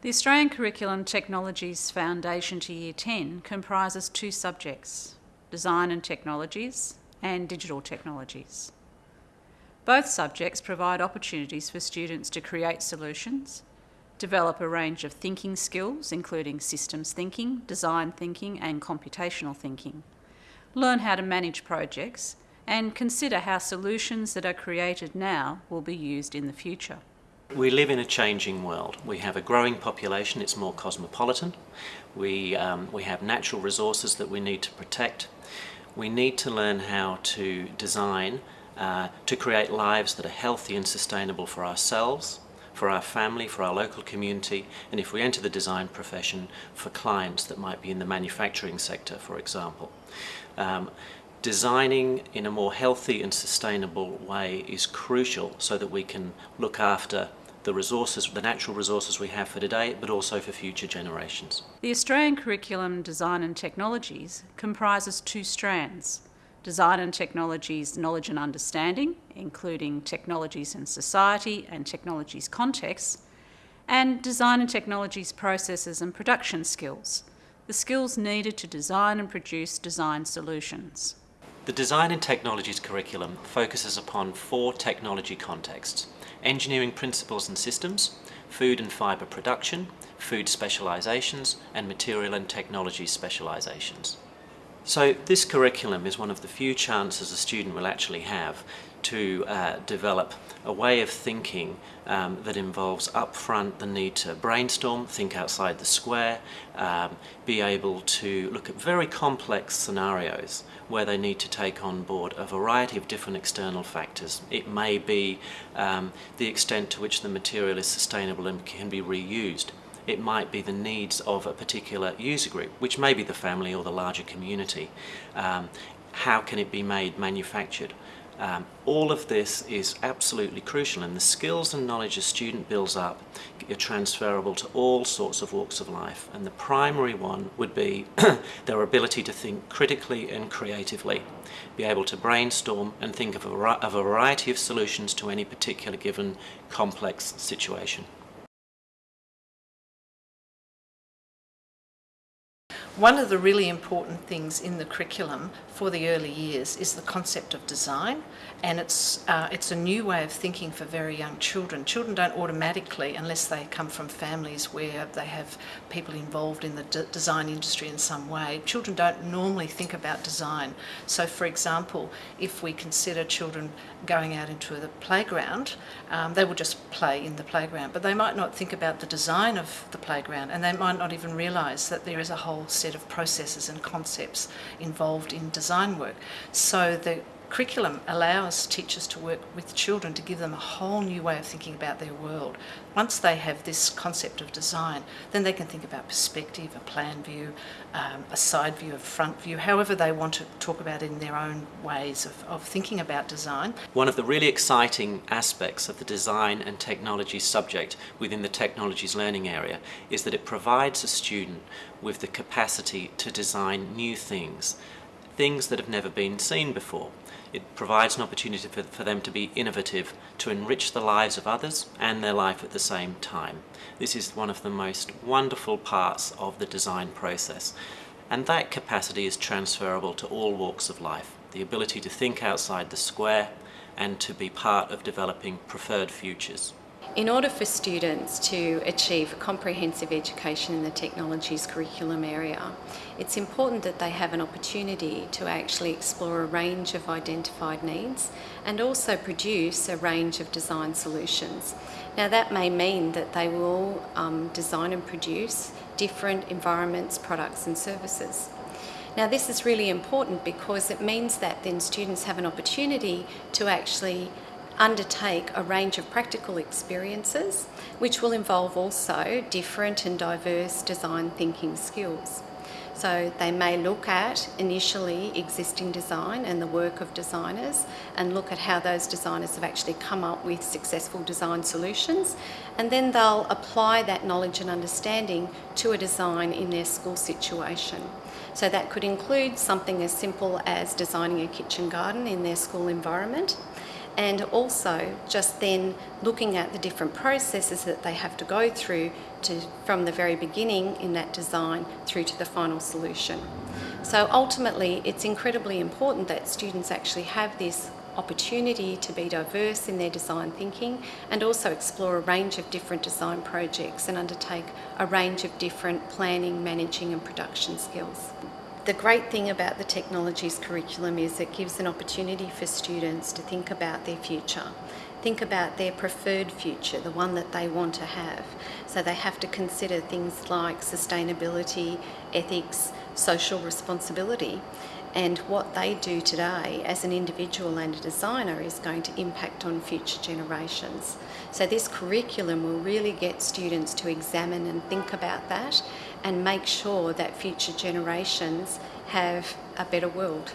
The Australian Curriculum Technologies Foundation to Year 10 comprises two subjects, Design and Technologies and Digital Technologies. Both subjects provide opportunities for students to create solutions, develop a range of thinking skills including systems thinking, design thinking and computational thinking, learn how to manage projects and consider how solutions that are created now will be used in the future. We live in a changing world. We have a growing population, it's more cosmopolitan. We, um, we have natural resources that we need to protect. We need to learn how to design uh, to create lives that are healthy and sustainable for ourselves, for our family, for our local community, and if we enter the design profession, for clients that might be in the manufacturing sector, for example. Um, designing in a more healthy and sustainable way is crucial so that we can look after the resources, the natural resources we have for today, but also for future generations. The Australian Curriculum Design and Technologies comprises two strands. Design and Technologies Knowledge and Understanding, including technologies in society and technologies contexts, and Design and Technologies Processes and Production Skills, the skills needed to design and produce design solutions. The Design and Technologies curriculum focuses upon four technology contexts, engineering principles and systems, food and fibre production, food specialisations and material and technology specialisations. So this curriculum is one of the few chances a student will actually have to uh, develop a way of thinking um, that involves upfront the need to brainstorm, think outside the square, um, be able to look at very complex scenarios where they need to take on board a variety of different external factors. It may be um, the extent to which the material is sustainable and can be reused. It might be the needs of a particular user group, which may be the family or the larger community. Um, how can it be made, manufactured? Um, all of this is absolutely crucial and the skills and knowledge a student builds up are transferable to all sorts of walks of life and the primary one would be their ability to think critically and creatively, be able to brainstorm and think of a, of a variety of solutions to any particular given complex situation. One of the really important things in the curriculum for the early years is the concept of design and it's, uh, it's a new way of thinking for very young children. Children don't automatically, unless they come from families where they have people involved in the design industry in some way, children don't normally think about design. So for example, if we consider children going out into the playground, um, they will just play in the playground, but they might not think about the design of the playground and they might not even realise that there is a whole set of processes and concepts involved in design work. So the curriculum allows teachers to work with children to give them a whole new way of thinking about their world. Once they have this concept of design, then they can think about perspective, a plan view, um, a side view, a front view, however they want to talk about it in their own ways of, of thinking about design. One of the really exciting aspects of the design and technology subject within the technologies learning area is that it provides a student with the capacity to design new things things that have never been seen before. It provides an opportunity for, for them to be innovative, to enrich the lives of others and their life at the same time. This is one of the most wonderful parts of the design process. And that capacity is transferable to all walks of life. The ability to think outside the square and to be part of developing preferred futures. In order for students to achieve a comprehensive education in the technologies curriculum area, it's important that they have an opportunity to actually explore a range of identified needs and also produce a range of design solutions. Now that may mean that they will um, design and produce different environments, products and services. Now this is really important because it means that then students have an opportunity to actually undertake a range of practical experiences which will involve also different and diverse design thinking skills. So they may look at initially existing design and the work of designers and look at how those designers have actually come up with successful design solutions and then they'll apply that knowledge and understanding to a design in their school situation. So that could include something as simple as designing a kitchen garden in their school environment and also just then looking at the different processes that they have to go through to, from the very beginning in that design through to the final solution. So ultimately, it's incredibly important that students actually have this opportunity to be diverse in their design thinking and also explore a range of different design projects and undertake a range of different planning, managing and production skills. The great thing about the technologies curriculum is it gives an opportunity for students to think about their future, think about their preferred future, the one that they want to have. So they have to consider things like sustainability, ethics, social responsibility, and what they do today as an individual and a designer is going to impact on future generations. So this curriculum will really get students to examine and think about that and make sure that future generations have a better world.